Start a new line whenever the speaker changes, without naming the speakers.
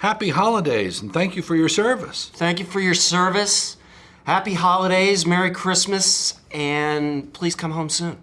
Happy holidays and thank you for your service.
Thank you for your service. Happy holidays, Merry Christmas, and please come home soon.